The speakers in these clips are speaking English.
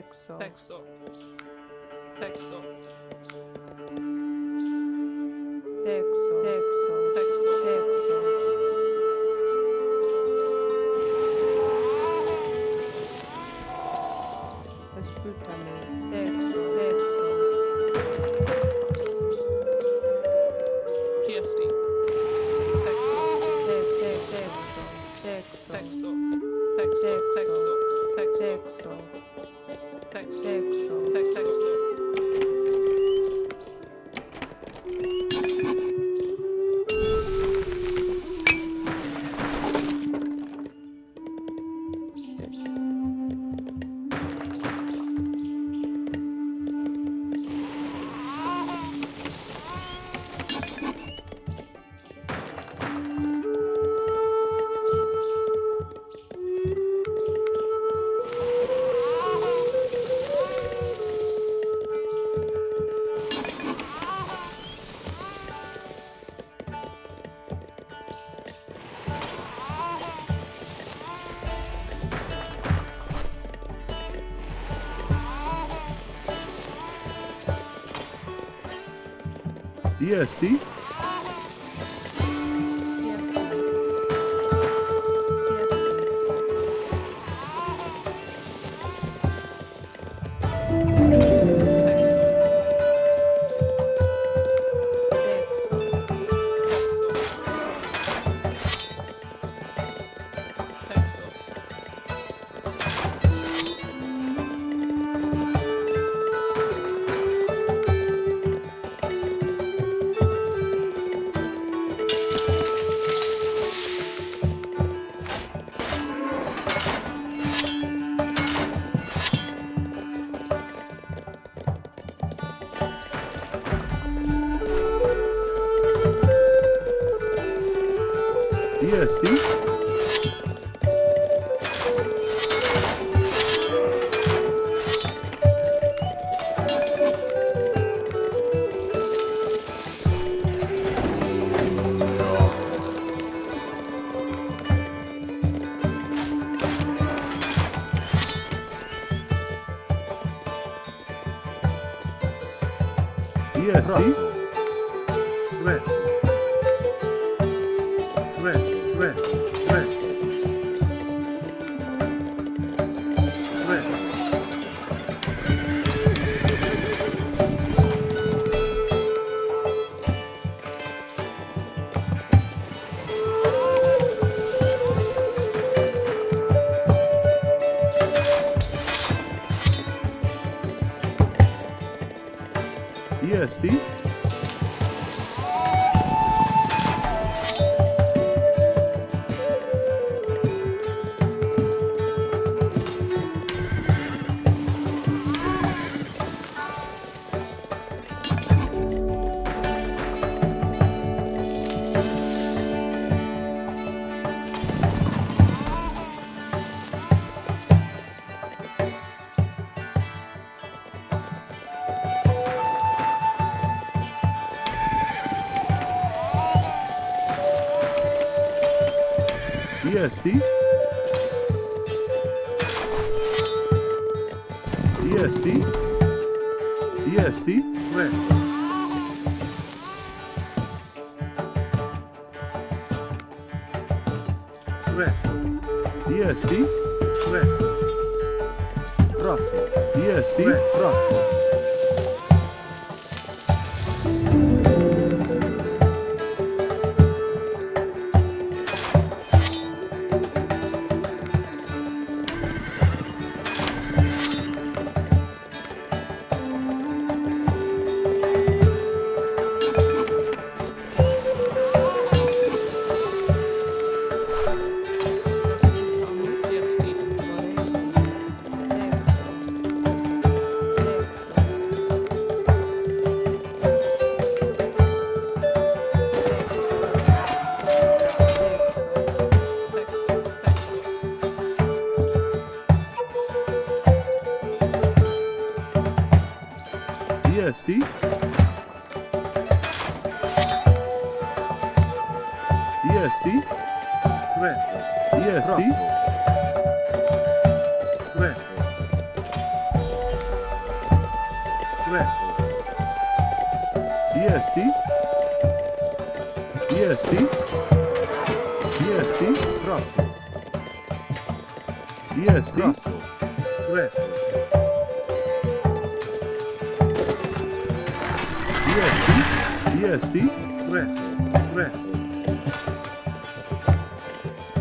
Texo. Texo. Texo. DSD assim. 对。jesti? Jesti? Ne. Ne. Jesti? Ne. Prosto. Jesti? Ne. Prosto.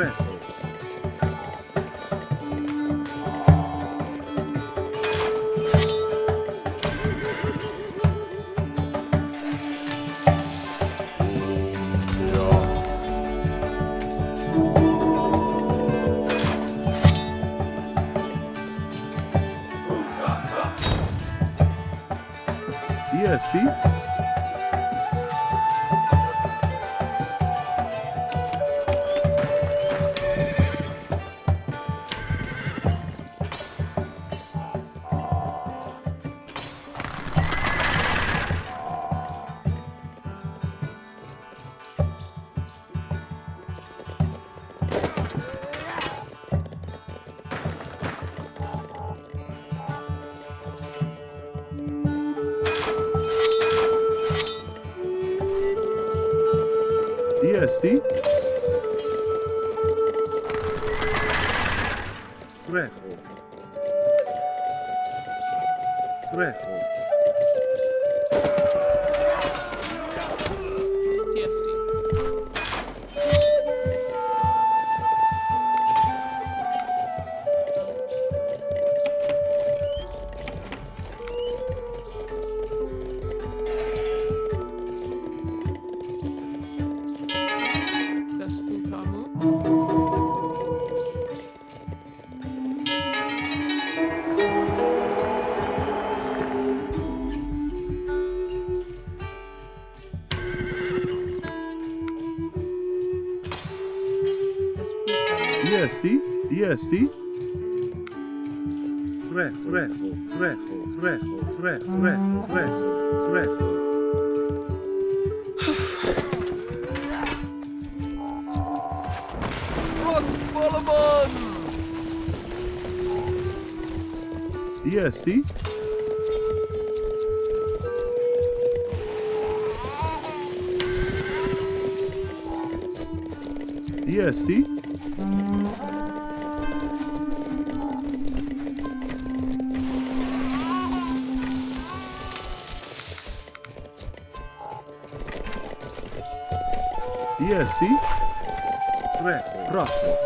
red. See? yeah, see? Yeah, see? Yeah, see? Recho, recho, recho, recho, recho, recho, recho, recho. Rost Yeah, see? Yeah, see? assim. É? Próximo.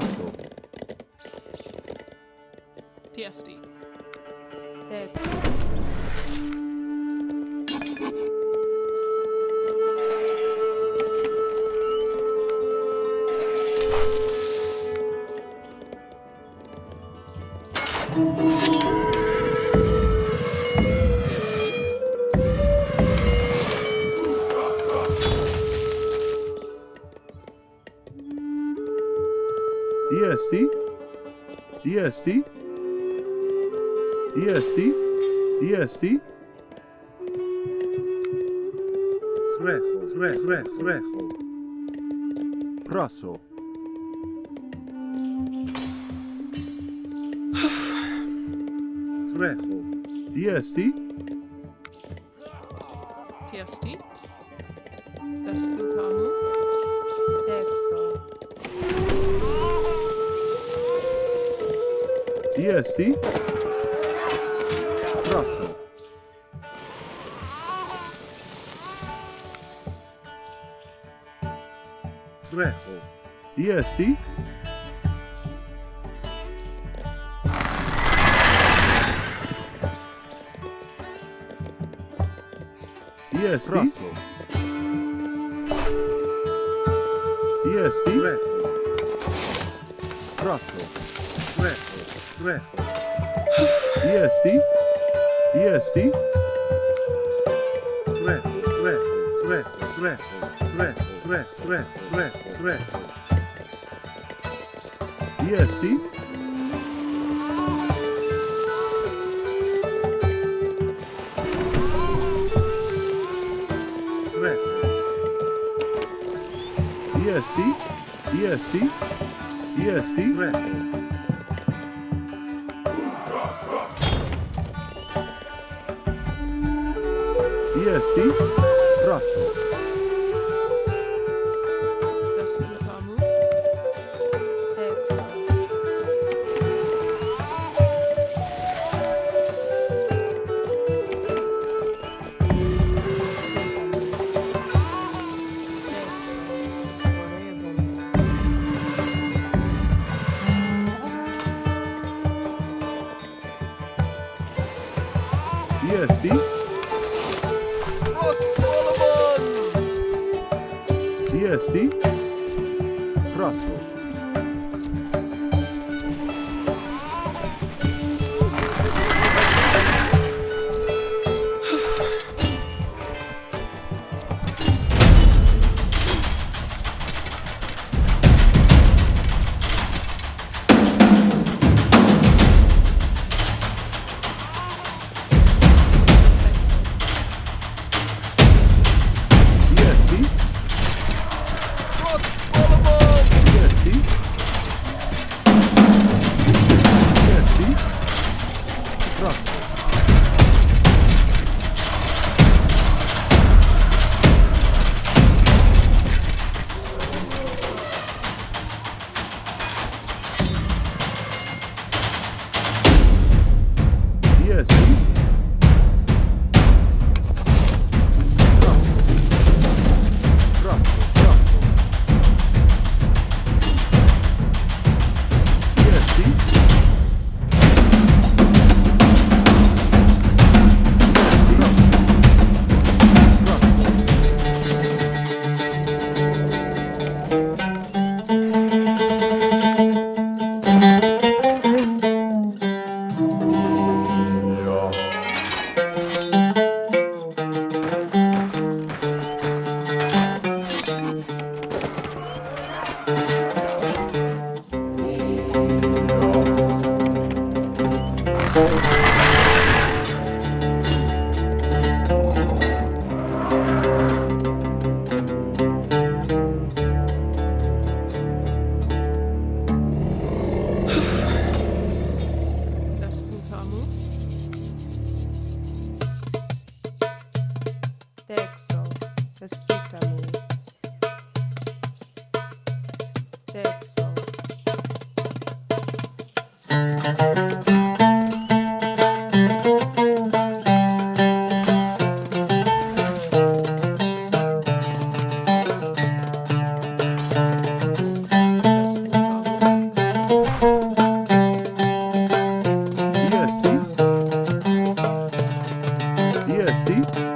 porządku. TSD. That's... Kresti? Chrecho, chre, chre, chrecho. Praso. Chrecho. Tiesti? Tiesti? Das Blutamo? Exo. Tiesti? Tiesti? rejo. Y así... Y así... Brazo. Y así... Rejo. Brazo. Rejo. Rejo. Y así... Y así... Three, three, three, three, three, three. Yeah, see? Yeah, see? Yeah, see? Yeah, see? Three. Yes, Steve. Prosto. DSD? Cross Solomon! DSD? Crossbow.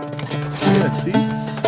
Merci.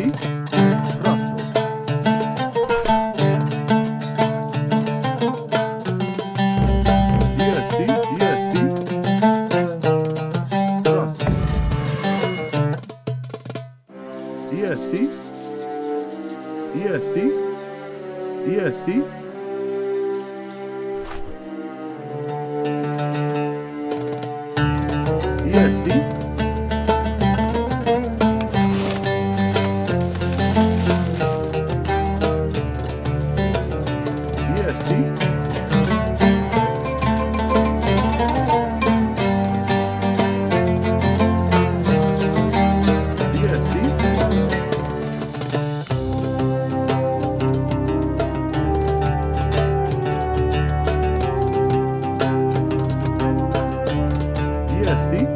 Rossi. DST DST DST steve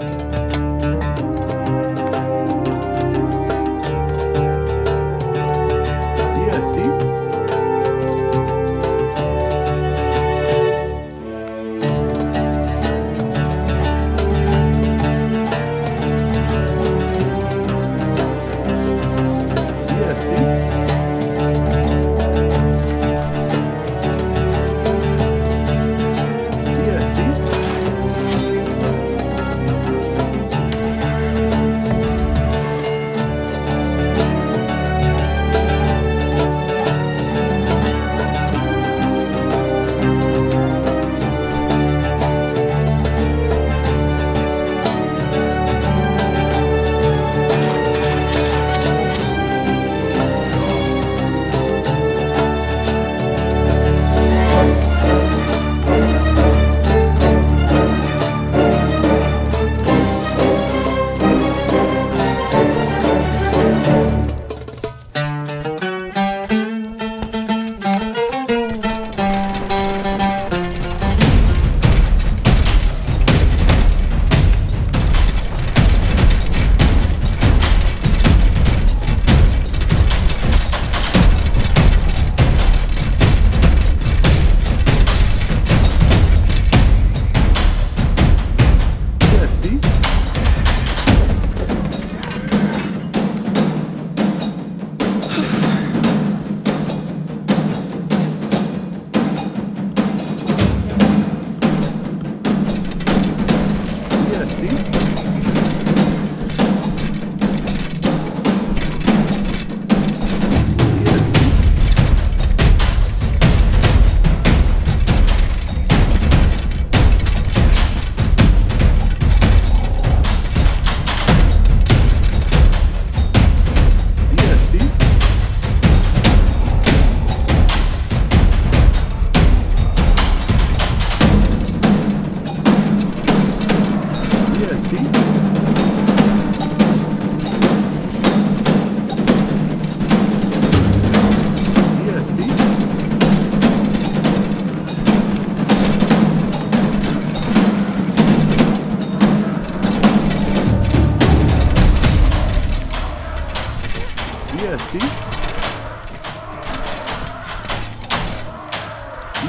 EST.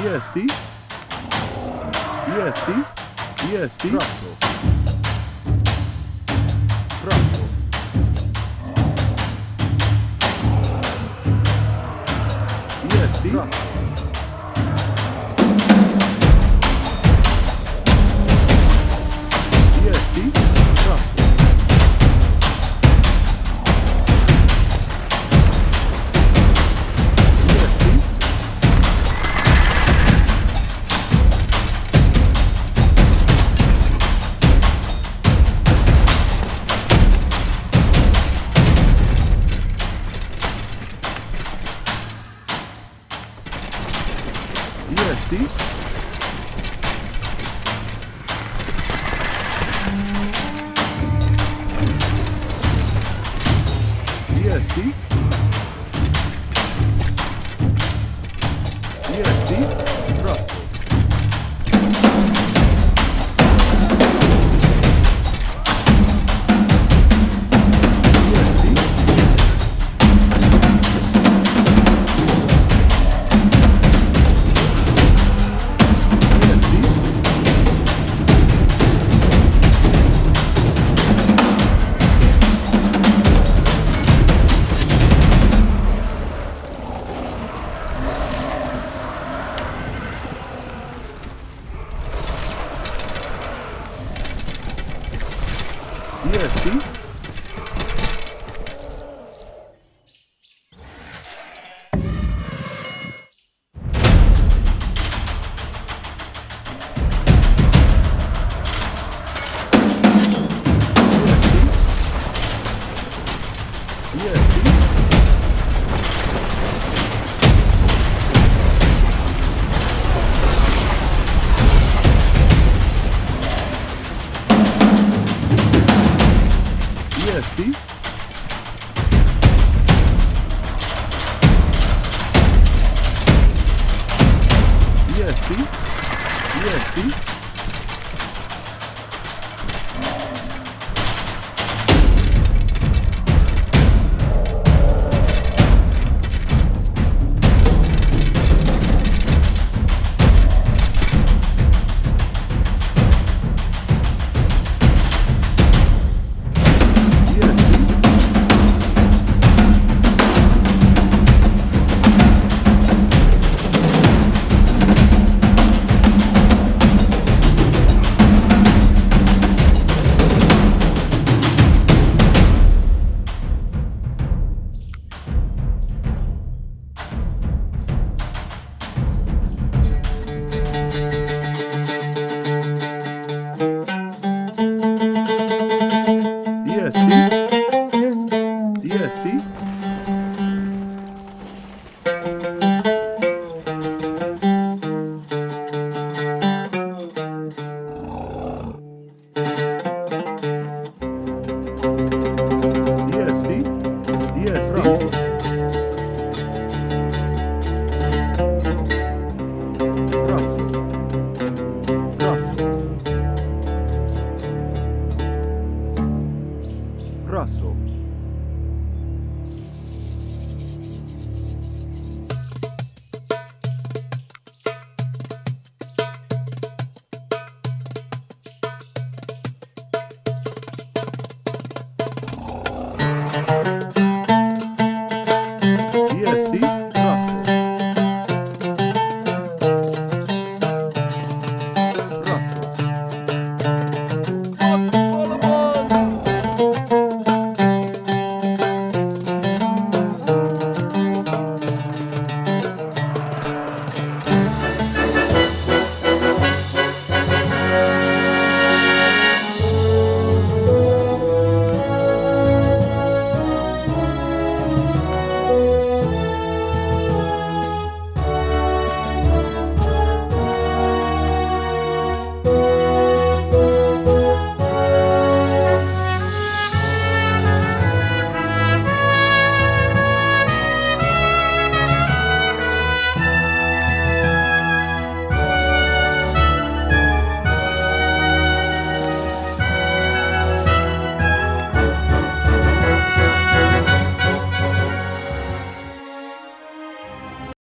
EST. EST. EST. Troppo. Troppo. EST. Troppo. EST. EST. aqui assim.